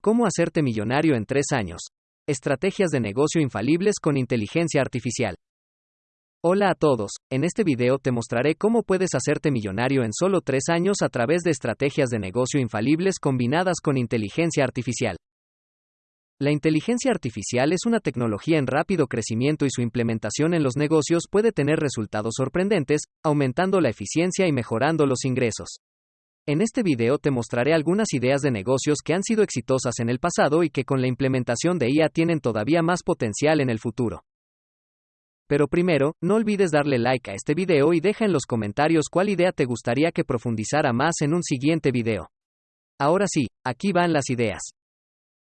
¿Cómo hacerte millonario en tres años? Estrategias de negocio infalibles con inteligencia artificial. Hola a todos, en este video te mostraré cómo puedes hacerte millonario en solo tres años a través de estrategias de negocio infalibles combinadas con inteligencia artificial. La inteligencia artificial es una tecnología en rápido crecimiento y su implementación en los negocios puede tener resultados sorprendentes, aumentando la eficiencia y mejorando los ingresos. En este video te mostraré algunas ideas de negocios que han sido exitosas en el pasado y que con la implementación de IA tienen todavía más potencial en el futuro. Pero primero, no olvides darle like a este video y deja en los comentarios cuál idea te gustaría que profundizara más en un siguiente video. Ahora sí, aquí van las ideas.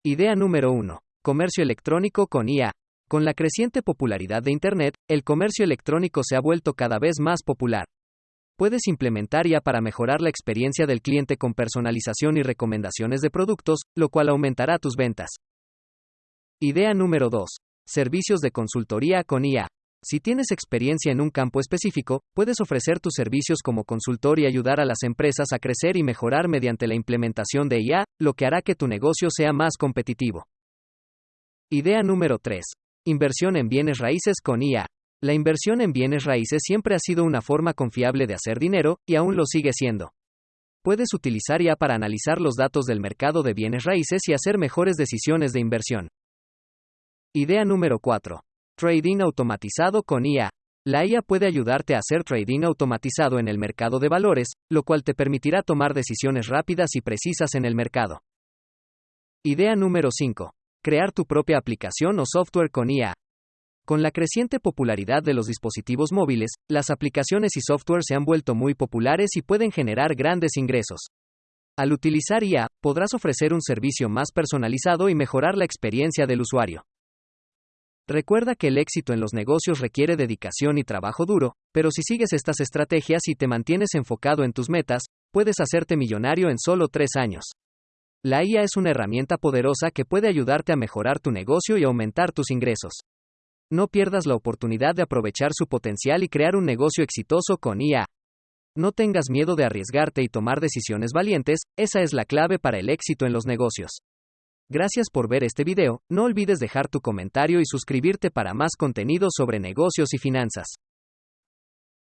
Idea número 1. Comercio electrónico con IA. Con la creciente popularidad de Internet, el comercio electrónico se ha vuelto cada vez más popular. Puedes implementar IA para mejorar la experiencia del cliente con personalización y recomendaciones de productos, lo cual aumentará tus ventas. Idea número 2. Servicios de consultoría con IA. Si tienes experiencia en un campo específico, puedes ofrecer tus servicios como consultor y ayudar a las empresas a crecer y mejorar mediante la implementación de IA, lo que hará que tu negocio sea más competitivo. Idea número 3. Inversión en bienes raíces con IA. La inversión en bienes raíces siempre ha sido una forma confiable de hacer dinero, y aún lo sigue siendo. Puedes utilizar IA para analizar los datos del mercado de bienes raíces y hacer mejores decisiones de inversión. Idea número 4. Trading automatizado con IA. La IA puede ayudarte a hacer trading automatizado en el mercado de valores, lo cual te permitirá tomar decisiones rápidas y precisas en el mercado. Idea número 5. Crear tu propia aplicación o software con IA. Con la creciente popularidad de los dispositivos móviles, las aplicaciones y software se han vuelto muy populares y pueden generar grandes ingresos. Al utilizar IA, podrás ofrecer un servicio más personalizado y mejorar la experiencia del usuario. Recuerda que el éxito en los negocios requiere dedicación y trabajo duro, pero si sigues estas estrategias y te mantienes enfocado en tus metas, puedes hacerte millonario en solo tres años. La IA es una herramienta poderosa que puede ayudarte a mejorar tu negocio y aumentar tus ingresos. No pierdas la oportunidad de aprovechar su potencial y crear un negocio exitoso con IA. No tengas miedo de arriesgarte y tomar decisiones valientes, esa es la clave para el éxito en los negocios. Gracias por ver este video, no olvides dejar tu comentario y suscribirte para más contenido sobre negocios y finanzas.